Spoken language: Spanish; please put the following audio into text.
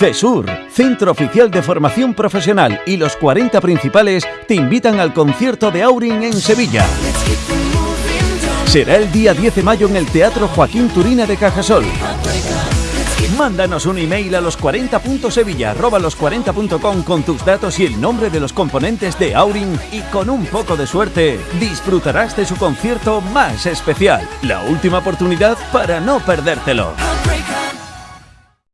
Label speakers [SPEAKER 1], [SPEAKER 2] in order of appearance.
[SPEAKER 1] CESUR, Centro Oficial de Formación Profesional y los 40 principales te invitan al concierto de Aurin en Sevilla. Será el día 10 de mayo en el Teatro Joaquín Turina de Cajasol. Mándanos un email a los40.sevilla los40.com con tus datos y el nombre de los componentes de Aurin y con un poco de suerte disfrutarás de su concierto más especial. La última oportunidad para no perdértelo.